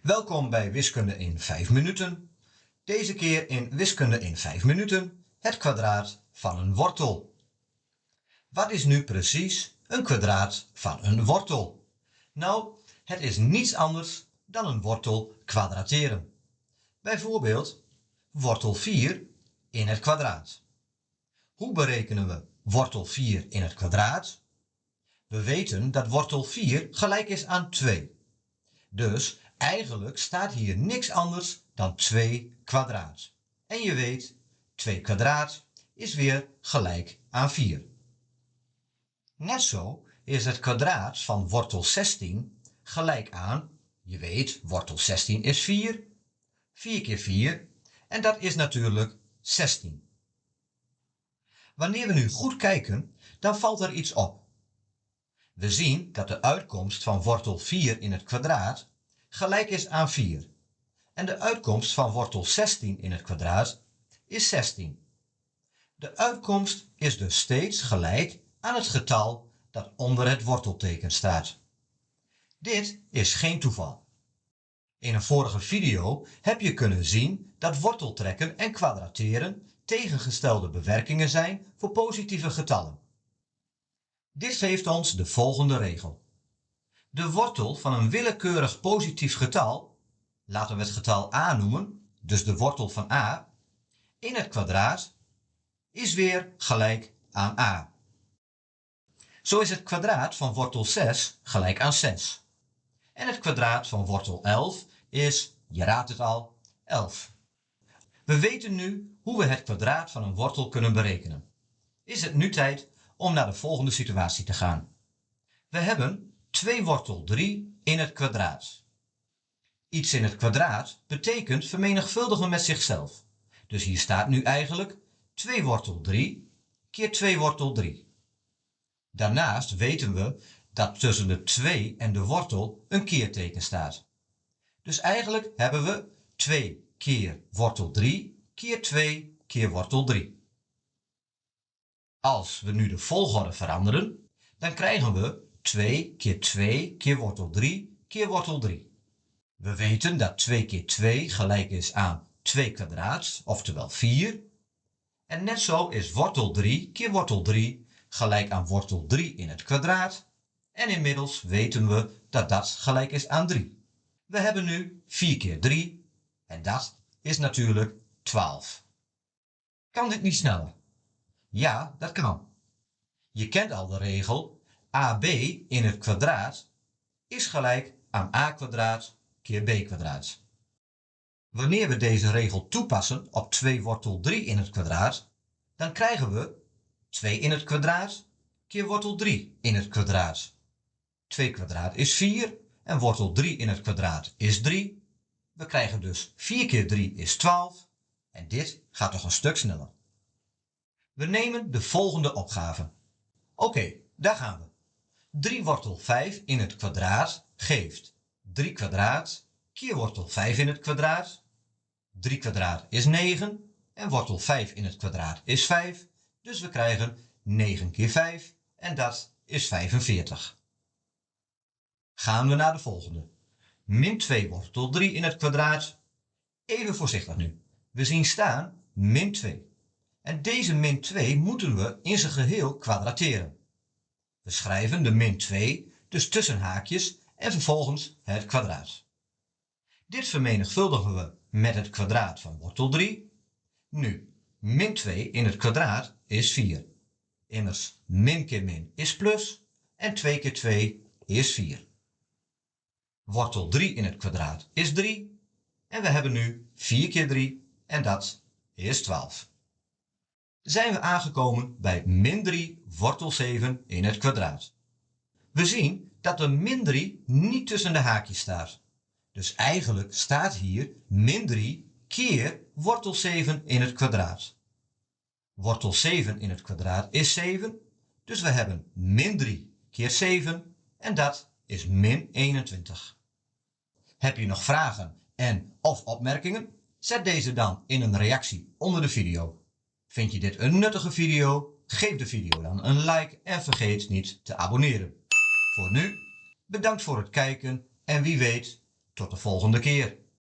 Welkom bij Wiskunde in 5 minuten. Deze keer in Wiskunde in 5 minuten het kwadraat van een wortel. Wat is nu precies een kwadraat van een wortel? Nou, het is niets anders dan een wortel kwadrateren. Bijvoorbeeld wortel 4 in het kwadraat. Hoe berekenen we wortel 4 in het kwadraat? We weten dat wortel 4 gelijk is aan 2. Dus eigenlijk staat hier niks anders dan 2 kwadraat. En je weet, 2 kwadraat is weer gelijk aan 4. Net zo is het kwadraat van wortel 16 gelijk aan, je weet, wortel 16 is 4, 4 keer 4, en dat is natuurlijk 16. Wanneer we nu goed kijken, dan valt er iets op. We zien dat de uitkomst van wortel 4 in het kwadraat gelijk is aan 4. En de uitkomst van wortel 16 in het kwadraat is 16. De uitkomst is dus steeds gelijk aan het getal dat onder het wortelteken staat. Dit is geen toeval. In een vorige video heb je kunnen zien dat worteltrekken en kwadrateren tegengestelde bewerkingen zijn voor positieve getallen. Dit geeft ons de volgende regel. De wortel van een willekeurig positief getal, laten we het getal a noemen, dus de wortel van a, in het kwadraat is weer gelijk aan a. Zo is het kwadraat van wortel 6 gelijk aan 6. En het kwadraat van wortel 11 is, je raadt het al, 11. We weten nu hoe we het kwadraat van een wortel kunnen berekenen. Is het nu tijd om naar de volgende situatie te gaan. We hebben 2 wortel 3 in het kwadraat. Iets in het kwadraat betekent vermenigvuldigen met zichzelf. Dus hier staat nu eigenlijk 2 wortel 3 keer 2 wortel 3. Daarnaast weten we dat tussen de 2 en de wortel een keerteken staat. Dus eigenlijk hebben we 2 keer wortel 3 keer 2 keer wortel 3. Als we nu de volgorde veranderen, dan krijgen we 2 keer 2 keer wortel 3 keer wortel 3. We weten dat 2 keer 2 gelijk is aan 2 kwadraat, oftewel 4. En net zo is wortel 3 keer wortel 3 gelijk aan wortel 3 in het kwadraat. En inmiddels weten we dat dat gelijk is aan 3. We hebben nu 4 keer 3 en dat is natuurlijk 12. Kan dit niet sneller? Ja, dat kan. Je kent al de regel AB in het kwadraat is gelijk aan a kwadraat keer b kwadraat. Wanneer we deze regel toepassen op 2 wortel 3 in het kwadraat, dan krijgen we 2 in het kwadraat keer wortel 3 in het kwadraat. 2 kwadraat is 4 en wortel 3 in het kwadraat is 3. We krijgen dus 4 keer 3 is 12 en dit gaat toch een stuk sneller. We nemen de volgende opgave. Oké, daar gaan we. 3 wortel 5 in het kwadraat geeft 3 kwadraat keer wortel 5 in het kwadraat. 3 kwadraat is 9 en wortel 5 in het kwadraat is 5. Dus we krijgen 9 keer 5 en dat is 45. Gaan we naar de volgende. Min 2 wortel 3 in het kwadraat. Even voorzichtig nu. We zien staan min 2. En deze min 2 moeten we in zijn geheel kwadrateren. We schrijven de min 2 dus tussen haakjes en vervolgens het kwadraat. Dit vermenigvuldigen we met het kwadraat van wortel 3. Nu, min 2 in het kwadraat is 4. Immers, min keer min is plus en 2 keer 2 is 4. Wortel 3 in het kwadraat is 3 en we hebben nu 4 keer 3 en dat is 12 zijn we aangekomen bij min 3 wortel 7 in het kwadraat. We zien dat de min 3 niet tussen de haakjes staat. Dus eigenlijk staat hier min 3 keer wortel 7 in het kwadraat. Wortel 7 in het kwadraat is 7, dus we hebben min 3 keer 7 en dat is min 21. Heb je nog vragen en of opmerkingen? Zet deze dan in een reactie onder de video. Vind je dit een nuttige video? Geef de video dan een like en vergeet niet te abonneren. Voor nu, bedankt voor het kijken en wie weet Tot de volgende keer.